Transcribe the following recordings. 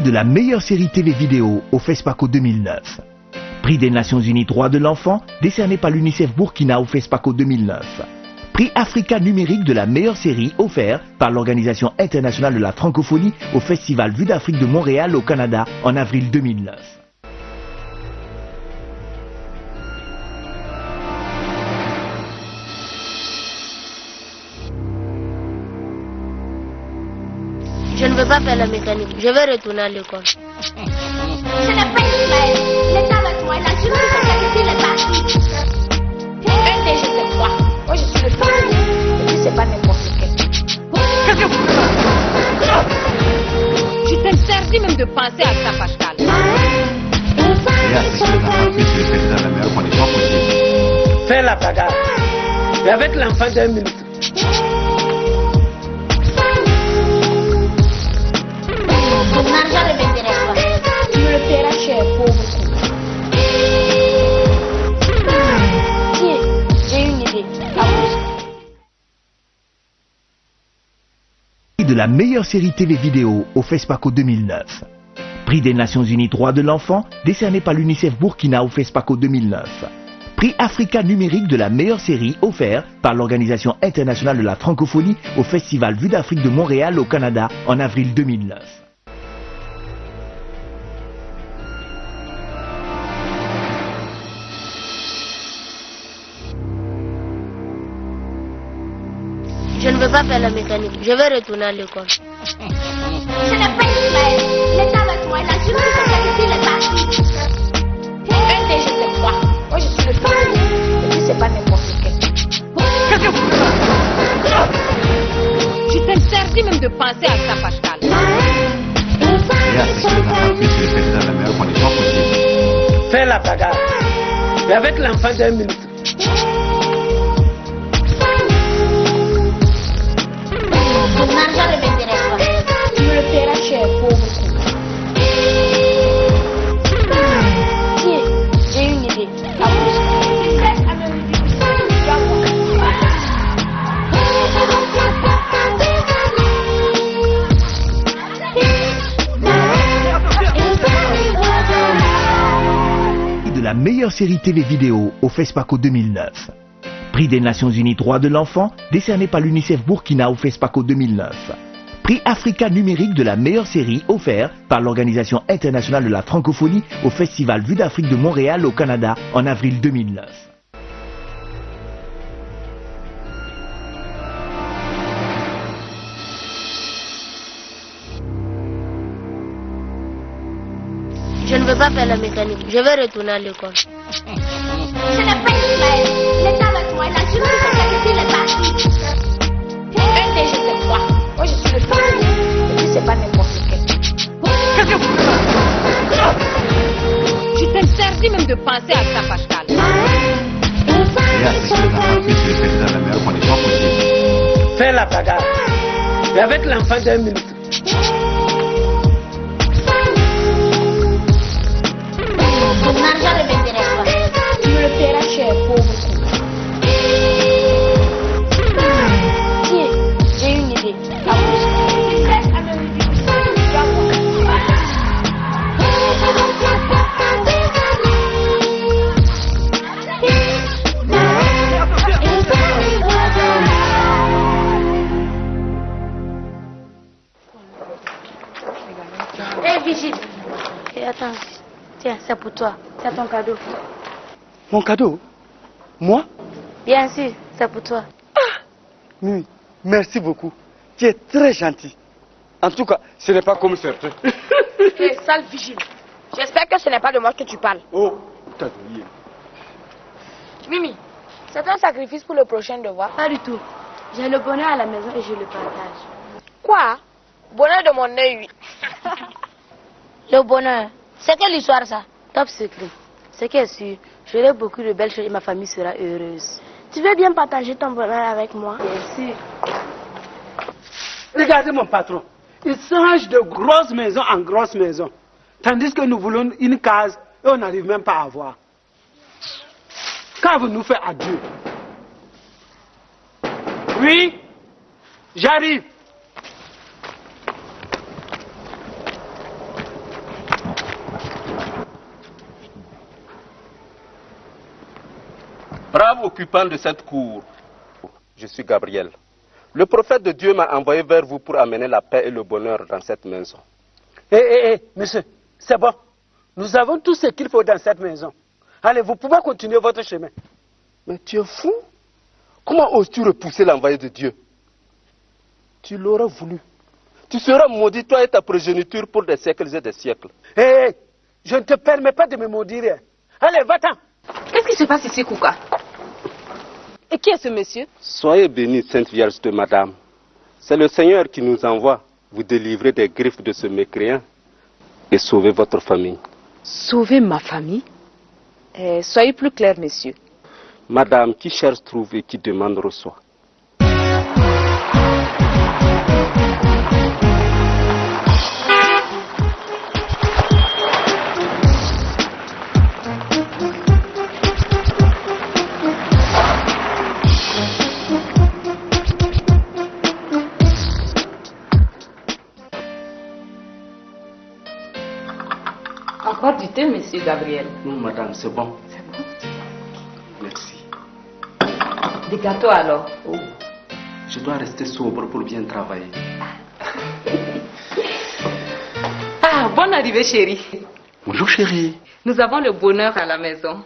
de la meilleure série TV vidéo au FESPACO 2009. Prix des Nations Unies droits de l'enfant décerné par l'UNICEF Burkina au FESPACO 2009. Prix Africa numérique de la meilleure série offert par l'Organisation internationale de la francophonie au Festival Vue d'Afrique de Montréal au Canada en avril 2009. Je ne veux pas faire la mécanique. Je vais retourner à l'école. Ce n'est pas Ismaël. Il est avec moi. Il a juste dit qu'il est parti. Un DG, c'est moi. Moi, je suis le fils. Et puis, c'est pas n'importe quel. Qu'est-ce que vous Je t'interdis même de penser à ça, Pascal. Que. Fais la bagarre. Et avec l'enfant d'un minute. De la meilleure série TV vidéo au FESPACO 2009. Prix des Nations Unies droits de l'enfant décerné par l'UNICEF Burkina au FESPACO 2009. Prix Africa numérique de la meilleure série offert par l'Organisation internationale de la francophonie au Festival Vue d'Afrique de Montréal au Canada en avril 2009. Pas faire la mécanique. Je vais retourner à l'école. Ce n'est pas Ismaël. Il est avec moi. Il a juste dit qu'il est parti. Un DG, c'est moi. Moi, je suis le fils. Et puis, c'est pas n'importe quel. Qu'est-ce que vous Je t'interdis même de penser à ça, Pascal. Et à ce que l'enfant puisse le faire dans la meilleure condition possible. Fais la bagarre. Et avec l'enfant d'un minute. Meilleure série TV vidéo au FESPACO 2009. Prix des Nations Unies droits de l'enfant décerné par l'UNICEF Burkina au FESPACO 2009. Prix Africa numérique de la meilleure série offert par l'Organisation internationale de la francophonie au Festival Vue d'Afrique de Montréal au Canada en avril 2009. Je ne veux pas faire la mécanique. Je vais retourner à l'école. Ce n'est pas Ismaël. Il est avec moi. Il a qu'il est parti. Un DG, c'est moi. Moi, je suis le fils. Et puis, c'est pas n'importe quel. Qu'est-ce que vous Je t'interdis même de penser à ça, Pascal. Fais la bagarre. Et avec l'enfant d'un minute. Tiens, j'ai une idée. À Hé, Vigile. Et attends. Tiens, c'est pour toi. C'est ton cadeau. Mon cadeau Moi Bien sûr, c'est pour toi. Mimi, merci beaucoup. Tu es très gentil. En tout cas, ce n'est pas comme certains. Hé, sale vigile. J'espère que ce n'est pas de moi que tu parles. Oh, t'as douillé. Mimi, c'est un sacrifice pour le prochain devoir. Pas du tout. J'ai le bonheur à la maison et je le partage. Quoi? Bonheur de mon œil, oui. Le bonheur, c'est quelle histoire ça? Top secret. Ce qui est sûr, j'aurai beaucoup de belles choses et ma famille sera heureuse. Tu veux bien partager ton bonheur avec moi? Sûr. Regardez mon patron. Il change de grosse maison en grosse maison. Tandis que nous voulons une case et on n'arrive même pas à avoir. Quand vous nous faites adieu Oui J'arrive. Brave occupant de cette cour, je suis Gabriel. Le prophète de Dieu m'a envoyé vers vous pour amener la paix et le bonheur dans cette maison. Hé, hé, hé, monsieur, c'est bon. Nous avons tout ce qu'il faut dans cette maison. Allez, vous pouvez continuer votre chemin. Mais tu es fou Comment oses-tu repousser l'envoyé de Dieu? Tu l'aurais voulu. Tu seras maudit, toi et ta progéniture, pour des siècles et des siècles. Hé, hé, je ne te permets pas de me maudire. Allez, va-t'en. Qu'est-ce qui se passe ici, Kouka? Et qui est ce monsieur Soyez bénie, Sainte Vierge de Madame. C'est le Seigneur qui nous envoie vous délivrer des griffes de ce mécréant et sauver votre famille. Sauver ma famille Eh, Soyez plus clair, monsieur. Madame, qui cherche trouve et qui demande reçoit. Encore du thé, monsieur Gabriel. Non, madame, c'est bon. Merci. Des gâteaux alors Oh, je dois rester sobre pour bien travailler. Ah, bonne arrivée, chérie. Bonjour chérie. Nous avons le bonheur à la maison.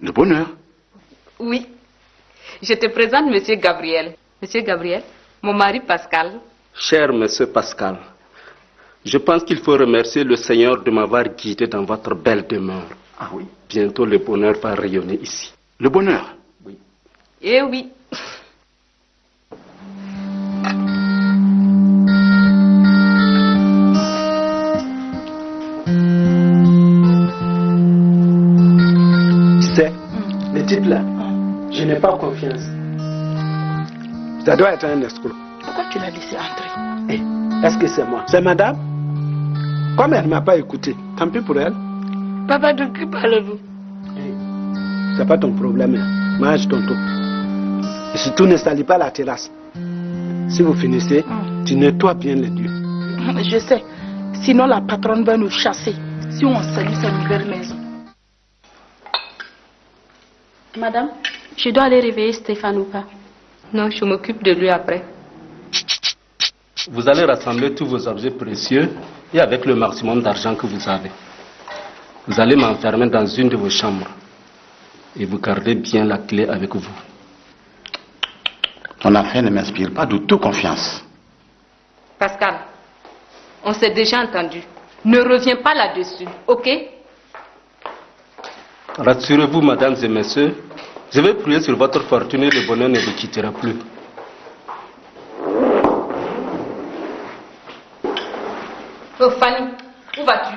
Le bonheur? Oui. Je te présente monsieur Gabriel. Monsieur Gabriel, mon mari Pascal. Cher monsieur Pascal, je pense qu'il faut remercier le Seigneur de m'avoir guidé dans votre belle demeure. Ah oui. Bientôt le bonheur va rayonner ici. Le bonheur. Eh oui. Tu sais, le type là, je n'ai pas confiance. Ça doit être un escroc. Pourquoi tu l'as laissé entrer? Eh, Est-ce que c'est moi? C'est madame? Comme elle ne m'a pas écouté, tant pis pour elle. Papa, de qui parlez-vous? C'est pas ton problème. hein. Mange ton tour. Et surtout, ne salis pas la terrasse. Si vous finissez, tu nettoies bien les lieux. Je sais. Sinon, la patronne va nous chasser si on salue sa nouvelle maison. Madame, je dois aller réveiller Stéphane ou pas? Non, je m'occupe de lui après. Vous allez rassembler tous vos objets précieux et avec le maximum d'argent que vous avez. Vous allez m'enfermer dans une de vos chambres et vous gardez bien la clé avec vous. Ton affaire ne m'inspire pas du tout confiance. Pascal, on s'est déjà entendu. Ne reviens pas là-dessus, ok? Rassurez-vous, mesdames et messieurs, je vais prier sur votre fortune et le bonheur ne vous quittera plus. Oh, Fanny, où vas-tu?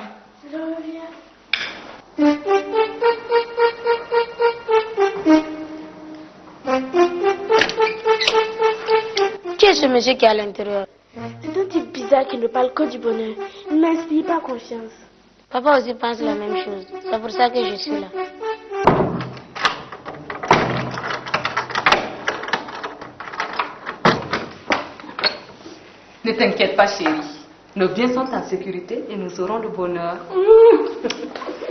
Qui est ce monsieur qui est à l'intérieur? C'est un type bizarre qui ne parle que du bonheur. Il ne m'inspire pas confiance. Papa aussi pense la même chose. C'est pour ça que je suis là. Ne t'inquiète pas, chérie. Nos biens sont en sécurité et nous aurons le bonheur.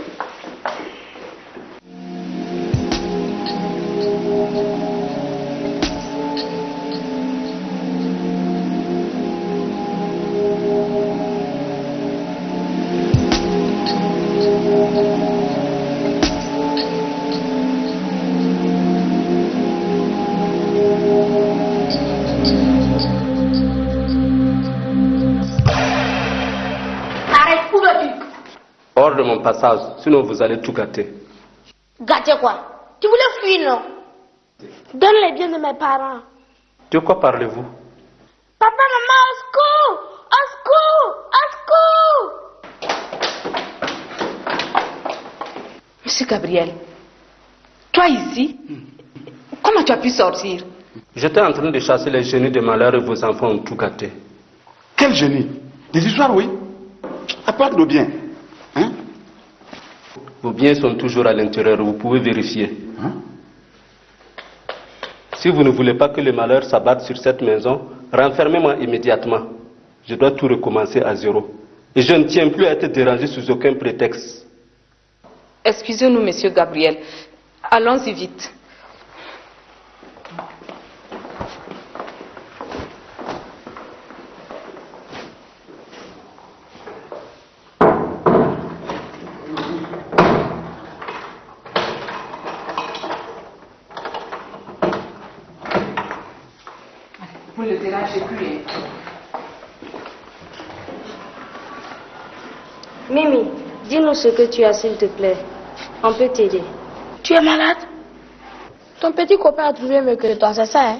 Hors de mon passage, sinon vous allez tout gâter. Gâter quoi? Tu voulais fuir, non? Donne les biens de mes parents. De quoi parlez-vous? Papa, maman, au secours Au secours Au secours Monsieur Gabriel, toi ici Comment tu as pu sortir? J'étais en train de chasser les génies de malheur et vos enfants ont tout gâté. Quel génie? Des histoires, oui. Apporte nos biens. Vos biens sont toujours à l'intérieur, vous pouvez vérifier. Hein? Si vous ne voulez pas que le malheur s'abatte sur cette maison, renfermez-moi immédiatement. Je dois tout recommencer à zéro. Et je ne tiens plus à être dérangé sous aucun prétexte. Excusez-nous, monsieur Gabriel. Allons-y vite. Vous ne le dérangez plus. hein. Mimi, dis-nous ce que tu as, s'il te plaît. On peut t'aider. Tu es malade? Ton petit copain a trouvé mieux que toi, c'est ça, hein?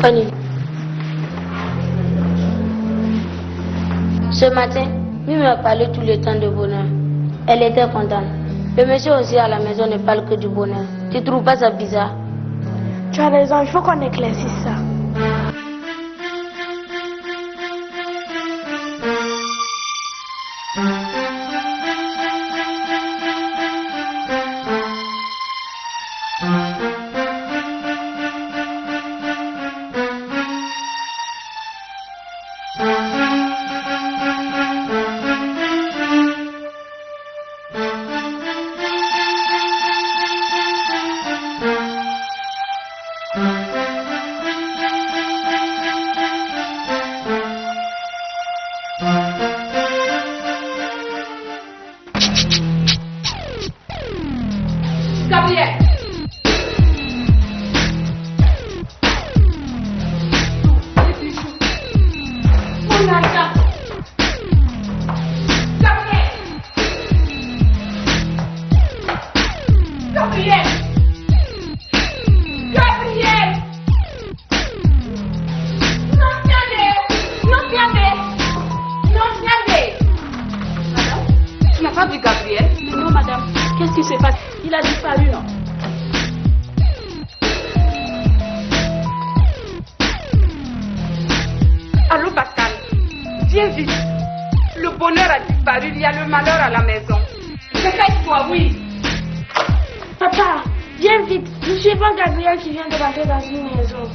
Fanny. Ce matin, Mimi m'a parlé tout le temps de bonheur. Elle était contente. Le monsieur aussi à la maison ne parle que du bonheur. Tu trouves pas ça bizarre? Tu as raison, il faut qu'on éclaircisse ça. Vu Gabriel Non, madame, qu'est-ce qui se passe Il a disparu, non? Allô Pascal, viens vite. Le bonheur a disparu, il y a le malheur à la maison. Réveille-toi, oui. Papa, viens vite. Je suis pas Gabriel qui vient de rentrer dans une maison.